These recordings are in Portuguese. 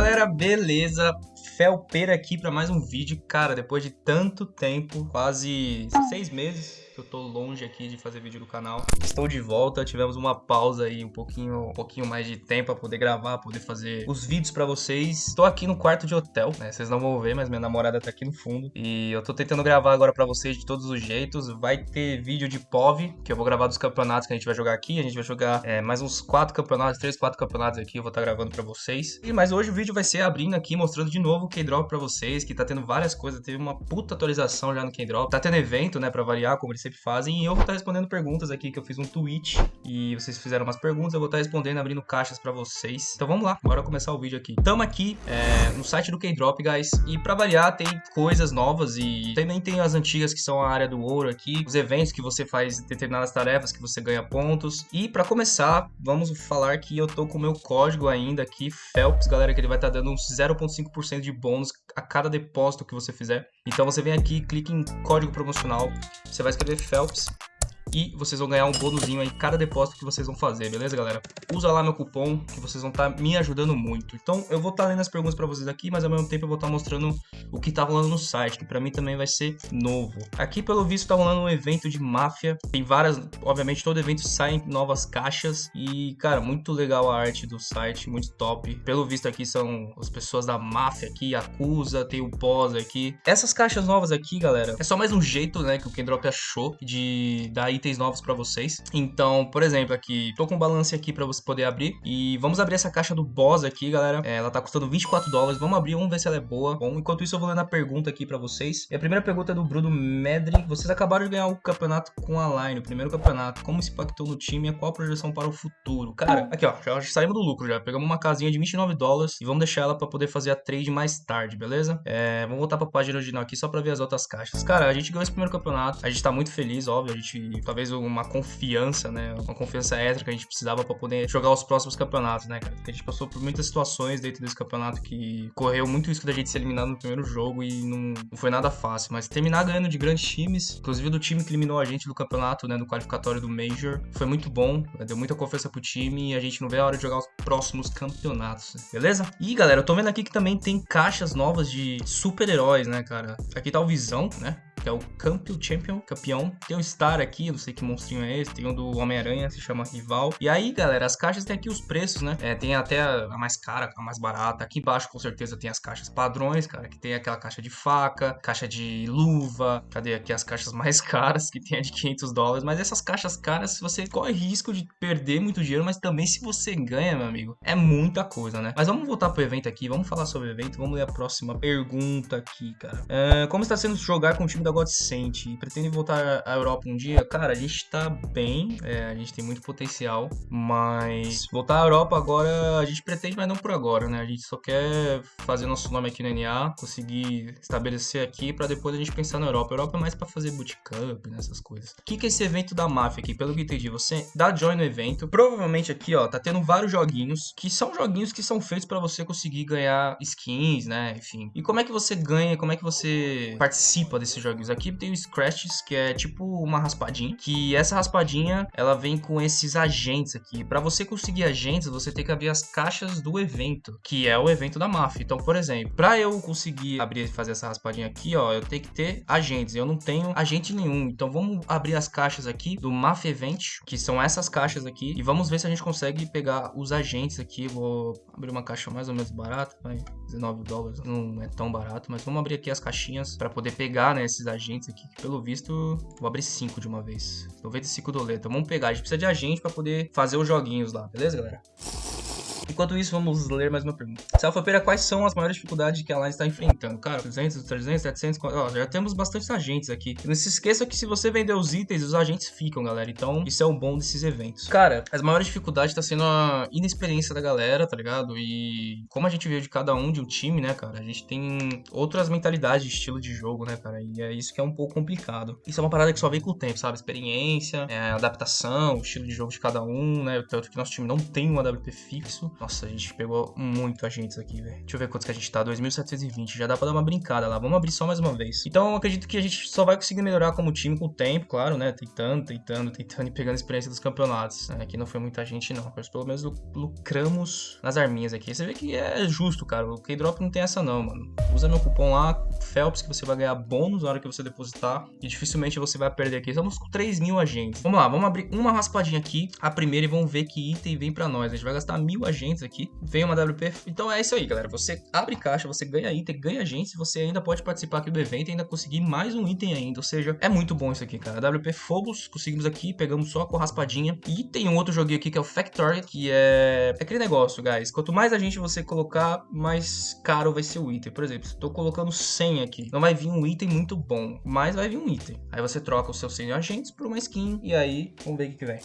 galera, beleza? Felpeira aqui para mais um vídeo. Cara, depois de tanto tempo, quase seis meses eu tô longe aqui de fazer vídeo do canal. Estou de volta, tivemos uma pausa aí, um pouquinho, um pouquinho mais de tempo para poder gravar, poder fazer os vídeos para vocês. Estou aqui no quarto de hotel, né? Vocês não vão ver, mas minha namorada tá aqui no fundo. E eu tô tentando gravar agora para vocês de todos os jeitos. Vai ter vídeo de POV, que eu vou gravar dos campeonatos que a gente vai jogar aqui. A gente vai jogar é, mais uns quatro campeonatos, três, quatro campeonatos aqui. Eu vou estar tá gravando para vocês. E mas hoje o vídeo vai ser abrindo aqui, mostrando de novo o K-Drop pra vocês, que tá tendo várias coisas, teve uma puta atualização já no K-Drop. Tá tendo evento, né, pra variar, como eles sempre fazem, e eu vou estar tá respondendo perguntas aqui, que eu fiz um tweet, e vocês fizeram umas perguntas, eu vou estar tá respondendo, abrindo caixas pra vocês. Então vamos lá, bora começar o vídeo aqui. Tamo aqui é, no site do K-Drop, guys, e pra variar tem coisas novas, e também tem as antigas que são a área do ouro aqui, os eventos que você faz determinadas tarefas, que você ganha pontos. E pra começar, vamos falar que eu tô com o meu código ainda aqui, Phelps, galera, que ele vai estar dando uns 0.5% de bônus a cada depósito que você fizer. Então você vem aqui, clica em código promocional, você vai escrever Phelps e vocês vão ganhar um bônusinho aí cada depósito que vocês vão fazer, beleza, galera? Usa lá meu cupom que vocês vão estar tá me ajudando muito. Então, eu vou estar tá lendo as perguntas para vocês aqui, mas ao mesmo tempo eu vou estar tá mostrando o que tá rolando no site, que para mim também vai ser novo. Aqui, pelo visto, tá rolando um evento de máfia. Tem várias, obviamente, todo evento sai novas caixas e, cara, muito legal a arte do site, muito top. Pelo visto aqui são as pessoas da máfia aqui, acusa, tem o pós aqui. Essas caixas novas aqui, galera, é só mais um jeito, né, que o Kendrop achou de dar itens novos para vocês. Então, por exemplo, aqui, tô com um balance aqui para você poder abrir. E vamos abrir essa caixa do boss aqui, galera. É, ela tá custando 24 dólares. Vamos abrir, vamos ver se ela é boa. Bom, enquanto isso eu vou lendo a pergunta aqui para vocês. E a primeira pergunta é do Bruno Medri. Vocês acabaram de ganhar o campeonato com a Line, o primeiro campeonato. Como isso impactou no time e qual a projeção para o futuro? Cara, aqui ó, já saímos do lucro já. Pegamos uma casinha de 29 dólares e vamos deixar ela para poder fazer a trade mais tarde, beleza? É, vamos voltar pra página original aqui só para ver as outras caixas. Cara, a gente ganhou esse primeiro campeonato. A gente tá muito feliz, óbvio. A gente talvez uma confiança, né? Uma confiança extra que a gente precisava para poder jogar os próximos campeonatos, né, cara? Porque a gente passou por muitas situações dentro desse campeonato que correu muito risco da gente ser eliminado no primeiro jogo e não, não foi nada fácil. Mas terminar ganhando de grandes times, inclusive do time que eliminou a gente do campeonato, né? No qualificatório do Major, foi muito bom. Deu muita confiança pro time e a gente não vê a hora de jogar os próximos campeonatos, beleza? E galera, eu tô vendo aqui que também tem caixas novas de super-heróis, né, cara? Aqui tá o Visão, né? Que é o Campeão Champion, campeão. Tem um Star aqui, não sei que monstrinho é esse, tem um do Homem-Aranha, se chama Rival. E aí, galera, as caixas tem aqui os preços, né? É, tem até a mais cara, a mais barata. Aqui embaixo, com certeza, tem as caixas padrões, cara, que tem aquela caixa de faca, caixa de luva. Cadê aqui as caixas mais caras, que tem a de 500 dólares. Mas essas caixas caras, você corre risco de perder muito dinheiro, mas também se você ganha, meu amigo, é muita coisa, né? Mas vamos voltar pro evento aqui, vamos falar sobre o evento, vamos ler a próxima pergunta aqui, cara. É, como está sendo jogar com o time da God Sente e pretende voltar à Europa um dia, cara, a gente tá bem, é, a gente tem muito potencial, mas voltar à Europa agora a gente pretende, mas não por agora, né? A gente só quer fazer nosso nome aqui no NA, conseguir estabelecer aqui para depois a gente pensar na Europa. A Europa é mais para fazer bootcamp, nessas né, coisas. O que, que é esse evento da máfia aqui? Pelo que entendi, você dá join no evento. Provavelmente aqui, ó, tá tendo vários joguinhos que são joguinhos que são feitos para você conseguir ganhar skins, né? Enfim. E como é que você ganha? Como é que você participa desses joguinhos? Aqui tem o Scratches, que é tipo uma raspadinha, que essa raspadinha, ela vem com esses agentes aqui. Para você conseguir agentes, você tem que abrir as caixas do evento, que é o evento da máfia. Então, por exemplo, para eu conseguir abrir e fazer essa raspadinha aqui, ó, eu tenho que ter agentes. Eu não tenho agente nenhum. Então, vamos abrir as caixas aqui do Mafia Event, que são essas caixas aqui, e vamos ver se a gente consegue pegar os agentes aqui. Vou abrir uma caixa mais ou menos barata, vai, 19 dólares, não é tão barato, mas vamos abrir aqui as caixinhas para poder pegar, né, esses agentes aqui, que pelo visto vou abrir 5 de uma vez. 95 doleta. Vamos pegar, a gente precisa de agente para poder fazer os joguinhos lá, beleza, galera? Enquanto isso, vamos ler mais uma pergunta. Salfapeira, quais são as maiores dificuldades que a Line está enfrentando? Cara, 200, 300, 700, ó, já temos bastantes agentes aqui. Não se esqueça que se você vender os itens, os agentes ficam, galera. Então, isso é o bom desses eventos. Cara, as maiores dificuldades tá sendo a inexperiência da galera, tá ligado? E como a gente veio de cada um de um time, né, cara? A gente tem outras mentalidades de estilo de jogo, né, cara? E é isso que é um pouco complicado. Isso é uma parada que só vem com o tempo, sabe? Experiência, é, adaptação, o estilo de jogo de cada um, né? Tanto que nosso time não tem um AWP fixo. Nossa, a gente pegou muito agentes aqui, velho. Deixa eu ver quantos que a gente tá. 2.720. Já dá pra dar uma brincada lá. Vamos abrir só mais uma vez. Então, eu acredito que a gente só vai conseguir melhorar como time com o tempo, claro, né? Tentando, tentando, tentando e pegando experiência dos campeonatos. É, aqui não foi muita gente, não. Mas pelo menos lucramos nas arminhas aqui. Você vê que é justo, cara. O K-Drop não tem essa não, mano. Usa meu cupom lá, Phelps, que você vai ganhar bônus na hora que você depositar. E dificilmente você vai perder aqui. Estamos com 3 mil agentes. Vamos lá, vamos abrir uma raspadinha aqui. A primeira e vamos ver que item vem pra nós. A gente vai gastar mil agentes aqui. Vem uma WP. Então é isso aí, galera. Você abre caixa, você ganha item, ganha agentes. Você ainda pode participar aqui do evento e ainda conseguir mais um item ainda. Ou seja, é muito bom isso aqui, cara. WP Fogos, conseguimos aqui, pegamos só com raspadinha. E tem um outro joguinho aqui que é o Factory, que é... é aquele negócio, guys. Quanto mais a gente você colocar, mais caro vai ser o item. Por exemplo, tô colocando 100 aqui, não vai vir um item muito bom, mas vai vir um item. Aí você troca os seus 100 agentes por uma skin e aí vamos ver o que, que vem.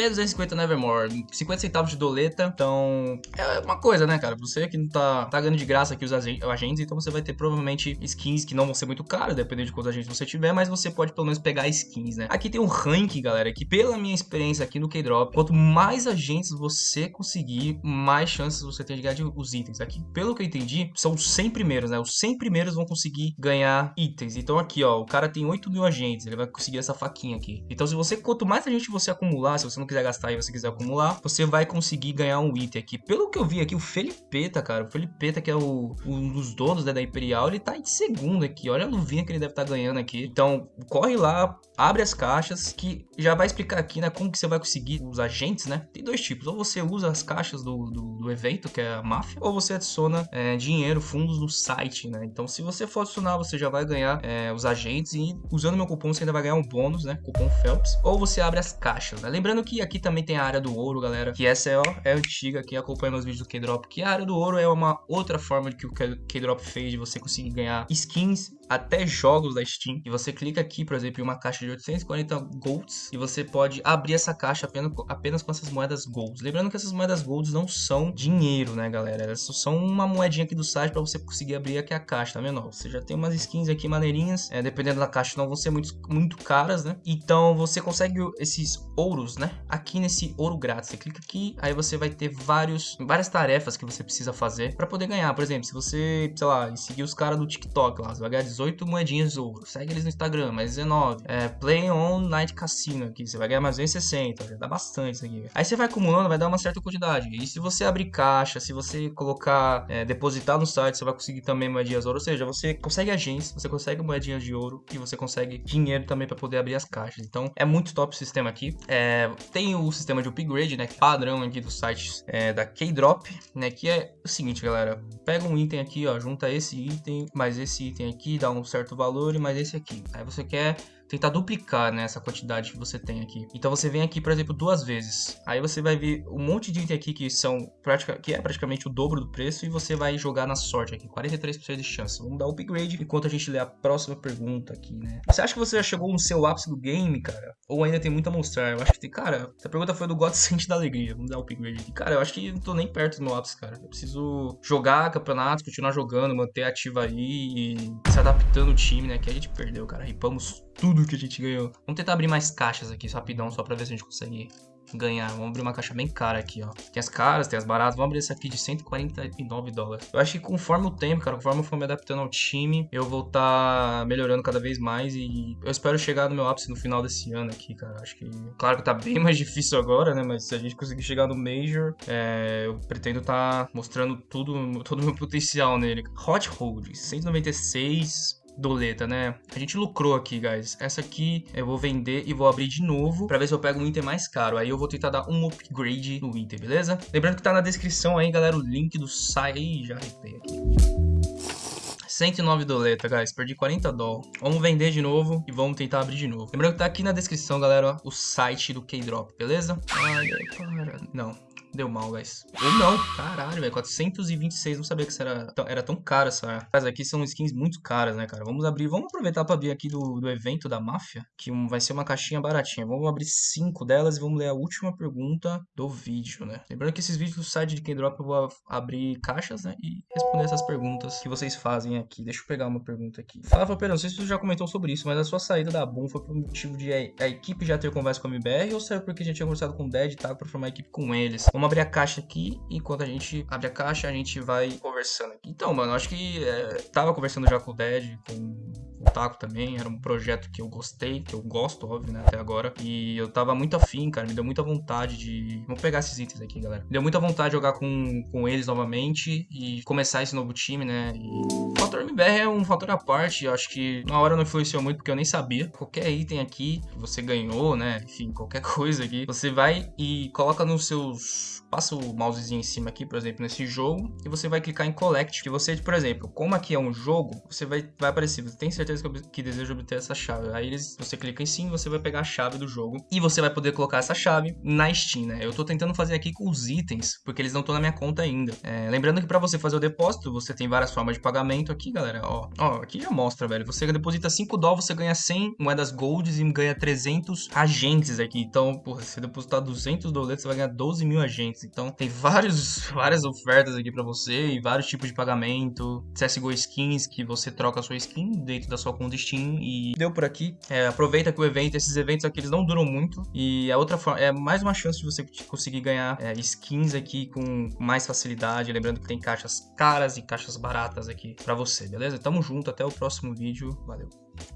P250 Nevermore, 50 centavos de doleta. Então, é uma coisa, né, cara? Você que não tá, tá ganhando de graça aqui os agentes, então você vai ter provavelmente skins que não vão ser muito caras, dependendo de quantos agentes você tiver, mas você pode pelo menos pegar skins, né? Aqui tem um ranking, galera, que pela minha experiência aqui no K-Drop, quanto mais agentes você conseguir, mais chances você tem de ganhar os itens. Aqui, pelo que eu entendi, são os 100 primeiros, né? Os 100 primeiros vão conseguir ganhar itens. Então aqui, ó, o cara tem 8 mil agentes, ele vai conseguir essa faquinha aqui. Então se você, quanto mais agente você acumular, se você não quiser gastar e você quiser acumular, você vai conseguir ganhar um item aqui. Pelo que eu vi aqui, o Felipeta, cara, o Felipeta, que é o, um dos donos né, da Imperial, ele tá em segundo aqui. Olha a luvinha que ele deve estar tá ganhando aqui. Então, corre lá, abre as caixas, que já vai explicar aqui, né, como que você vai conseguir os agentes, né? Tem dois tipos. Ou você usa as caixas do, do, do evento, que é a máfia, ou você adiciona é, dinheiro, fundos no site, né? Então, se você for adicionar, você já vai ganhar é, os agentes e usando meu cupom você ainda vai ganhar um bônus, né? Cupom Phelps. Ou você abre as caixas, né? Lembrando que aqui também também tem a área do ouro, galera. Que essa é, ó, é antiga. Quem acompanha meus vídeos do K-Drop. Que a área do ouro é uma outra forma que o K-Drop fez de você conseguir ganhar skins até jogos da Steam. E você clica aqui, por exemplo, em uma caixa de 840 golds e você pode abrir essa caixa apenas, apenas com essas moedas golds. Lembrando que essas moedas golds não são dinheiro, né, galera? Elas são uma moedinha aqui do site para você conseguir abrir aqui a caixa, tá vendo? Você já tem umas skins aqui maneirinhas, é, dependendo da caixa não vão ser muito, muito caras, né? Então você consegue esses ouros, né? Aqui nesse ouro grátis. Você clica aqui, aí você vai ter vários, várias tarefas que você precisa fazer para poder ganhar. Por exemplo, se você, sei lá, seguir os caras do TikTok lá, você vai ganhar 18 moedinhas de ouro. Segue eles no Instagram, mais 19. É, Play On Night Casino aqui, você vai ganhar mais 260, já dá bastante isso aqui. Aí você vai acumulando, vai dar uma certa quantidade. E se você abrir caixa, se você colocar, é, depositar no site, você vai conseguir também moedinhas de ouro. Ou seja, você consegue agência, você consegue moedinhas de ouro e você consegue dinheiro também para poder abrir as caixas. Então é muito top o sistema aqui. É, tem o sistema de upgrade, né? Padrão aqui dos sites é, da K-Drop, né? Que é o seguinte, galera. Pega um item aqui, ó, junta esse item mais esse item aqui, dá um certo valor e esse aqui. Aí você quer tentar duplicar né, essa quantidade que você tem aqui. Então você vem aqui, por exemplo, duas vezes. Aí você vai ver um monte de item aqui que são pratica, que é praticamente o dobro do preço e você vai jogar na sorte aqui, 43% de chance. Vamos dar upgrade enquanto a gente lê a próxima pergunta aqui, né? Você acha que você já chegou no seu ápice do game, cara? Ou ainda tem muito a mostrar? Eu acho que tem, cara, essa pergunta foi do God Sente da Alegria. Vamos dar upgrade aqui. Cara, eu acho que não tô nem perto do meu ápice, cara. Eu preciso jogar campeonatos, continuar jogando, manter ativo aí e se adaptando o time, né? Que a gente perdeu, cara. Ripamos tudo que a gente ganhou. Vamos tentar abrir mais caixas aqui, rapidão, só pra ver se a gente consegue ganhar. Vamos abrir uma caixa bem cara aqui, ó. Tem as caras, tem as baratas. Vamos abrir essa aqui de 149 dólares. Eu acho que conforme o tempo, cara, conforme eu for me adaptando ao time, eu vou estar tá melhorando cada vez mais e eu espero chegar no meu ápice no final desse ano aqui, cara. Acho que, claro que tá bem mais difícil agora, né? Mas se a gente conseguir chegar no Major, é, eu pretendo estar tá mostrando tudo, todo o meu potencial nele. Hot Hold, 196 doleta, né? A gente lucrou aqui, guys. Essa aqui eu vou vender e vou abrir de novo pra ver se eu pego um item mais caro. Aí eu vou tentar dar um upgrade no item, beleza? Lembrando que tá na descrição aí, galera, o link do site. Ih, já arrepei aqui. 109 doleta, guys. Perdi 40 doll. Vamos vender de novo e vamos tentar abrir de novo. Lembrando que tá aqui na descrição, galera, o site do K-Drop, beleza? Não. Deu mal, guys. Ou não. Caralho, velho. 426. Não sabia que isso era tão, era tão caro essa. Mas aqui são skins muito caras, né, cara? Vamos abrir. Vamos aproveitar pra abrir aqui do, do evento da máfia. Que um, vai ser uma caixinha baratinha. Vamos abrir cinco delas e vamos ler a última pergunta do vídeo, né? Lembrando que esses vídeos do site de K-Drop eu vou abrir caixas, né? E responder essas perguntas que vocês fazem aqui. Deixa eu pegar uma pergunta aqui. Fala, Falpeira, não sei se você já comentou sobre isso, mas a sua saída da Boom foi por motivo de a, a equipe já ter conversa com a MBR ou saiu porque já tinha conversado com o Dead e tal pra formar a equipe com eles? Vamos abrir a caixa aqui. Enquanto a gente abre a caixa, a gente vai conversando aqui. Então, mano, acho que é, tava conversando já com o Ded, com o Taco também. Era um projeto que eu gostei, que eu gosto, óbvio, né, até agora. E eu tava muito afim, cara. Me deu muita vontade de. Vamos pegar esses itens aqui, galera. Me deu muita vontade de jogar com, com eles novamente e começar esse novo time, né? E o fator MBR é um fator à parte. Eu acho que na hora não influenciou muito porque eu nem sabia. Qualquer item aqui que você ganhou, né? Enfim, qualquer coisa aqui. Você vai e coloca nos seus. Passa o mousezinho em cima aqui, por exemplo, nesse jogo, e você vai clicar em Collect. Que você, por exemplo, como aqui é um jogo, você vai, vai aparecer. Você tem certeza que, que deseja obter essa chave. Aí eles, você clica em sim, você vai pegar a chave do jogo. E você vai poder colocar essa chave na Steam, né? Eu tô tentando fazer aqui com os itens, porque eles não estão na minha conta ainda. É, lembrando que para você fazer o depósito, você tem várias formas de pagamento aqui, galera. Ó, ó aqui já mostra, velho. Você deposita 5 dólares, você ganha 100 moedas golds e ganha 300 agentes aqui. Então, porra, se depositar 200 dólares, você vai ganhar 12 mil agentes. Então, tem vários, várias ofertas aqui para você e vários tipos de pagamento. CSGO Skins, que você troca a sua skin dentro da sua conta Steam e deu por aqui. É, aproveita que o evento, esses eventos aqui, eles não duram muito e a outra forma, é mais uma chance de você conseguir ganhar é, skins aqui com mais facilidade. Lembrando que tem caixas caras e caixas baratas aqui para você, beleza? Tamo junto, até o próximo vídeo. Valeu!